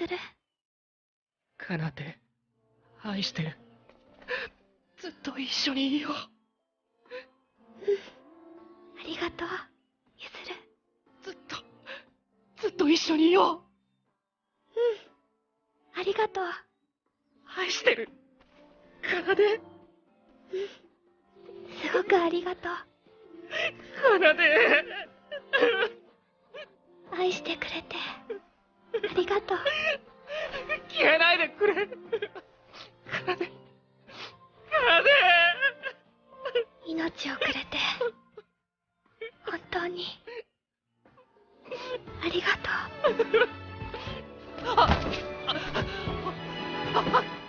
ずる。かなで、愛してる。ずっと一緒にいよう。ありがとう、ゆずる。ずっと、ずっと一緒にいよありがとう。う。愛してる。かなで、すごくありがとう。かなで。愛してくれて、ありがとう。消えないでくれ。かなで、かなで。命をくれて、本当に、ありがとう。あ、あ、あ、あ、